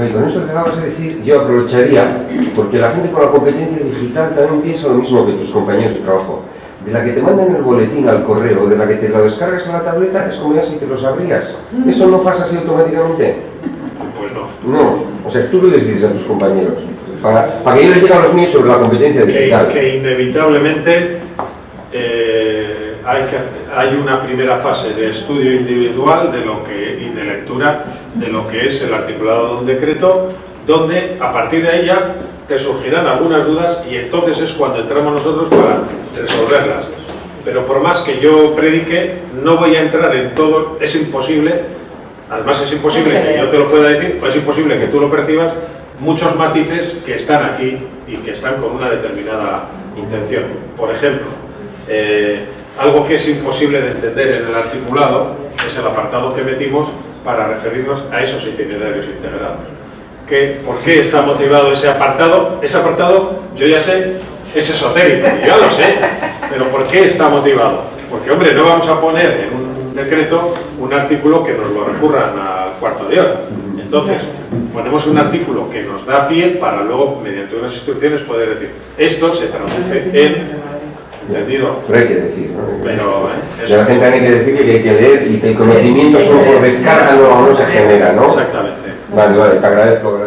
Javi, con esto que acabas de decir, yo aprovecharía, porque la gente con la competencia digital también piensa lo mismo que tus compañeros de trabajo. De la que te mandan el boletín al correo, de la que te lo descargas a la tableta, es como ya si te lo sabrías. ¿Eso no pasa así automáticamente? Pues no. No. O sea, tú lo les dices a tus compañeros. Para, para que yo les diga a los míos sobre la competencia Que, digital. que inevitablemente eh, hay, una primera fase de estudio individual de lo que, y de lectura de lo que es el articulado de un decreto, donde a partir de ella te surgirán algunas dudas y entonces es cuando entramos nosotros para resolverlas. Pero por más que yo predique, no voy a entrar en todo, es imposible, además es imposible que yo te lo pueda decir, o es imposible que tú lo percibas, muchos matices que están aquí y que están con una determinada intención. Por ejemplo, eh, algo que es imposible de entender en el articulado es el apartado que metimos para referirnos a esos itinerarios integrados. ¿Qué- ¿Por qué está motivado ese apartado? Ese apartado, yo ya sé, es esotérico, ya lo sé, pero ¿por qué está motivado? Porque, hombre, no vamos a poner en un decreto un artículo que nos lo recurran al cuarto de hora. Entonces, ponemos un artículo que nos da pie para luego, mediante unas instrucciones, poder decir, esto se traduce en, ¿entendido? Pero hay que decir, ¿no? Pero, ¿eh? Eso- la gente hay que decirle que hay que leer y que el conocimiento solo por descarga no, no se genera, ¿no? Exactamente. Vale, vale, te agradezco.